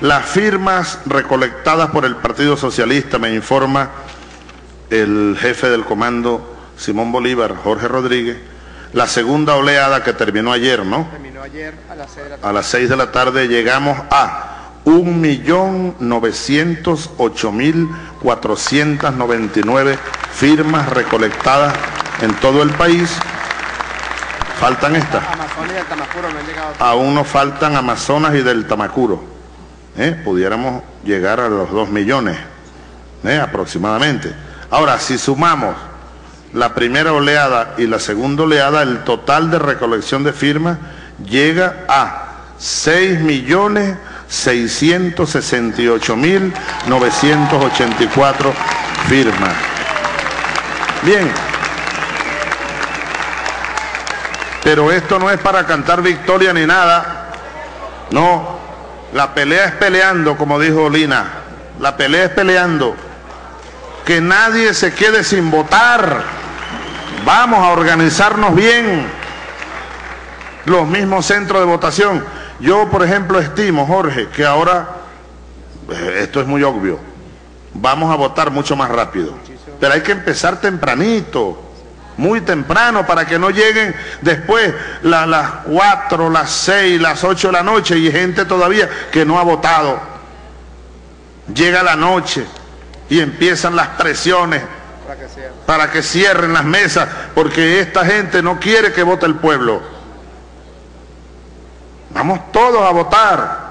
Las firmas recolectadas por el Partido Socialista, me informa el jefe del comando Simón Bolívar, Jorge Rodríguez, la segunda oleada que terminó ayer, ¿no? Terminó ayer a las 6 de la tarde. A las 6 de la tarde llegamos a 1.908.499 firmas recolectadas en todo el país. Faltan estas. Amazonas y el Tamacuro no han llegado. Aún nos faltan Amazonas y del Tamacuro. ¿Eh? Pudiéramos llegar a los 2 millones ¿eh? aproximadamente. Ahora, si sumamos la primera oleada y la segunda oleada, el total de recolección de firmas llega a 6 millones 668.984 firmas. Bien. Pero esto no es para cantar victoria ni nada. No, la pelea es peleando, como dijo Lina. La pelea es peleando. Que nadie se quede sin votar. Vamos a organizarnos bien. Los mismos centros de votación. Yo, por ejemplo, estimo, Jorge, que ahora, eh, esto es muy obvio, vamos a votar mucho más rápido. Pero hay que empezar tempranito, muy temprano, para que no lleguen después la- las 4, las 6, las 8 de la noche y gente todavía que no ha votado. Llega la noche y empiezan las presiones para que cierren las mesas, porque esta gente no quiere que vote el pueblo. Vamos todos a votar.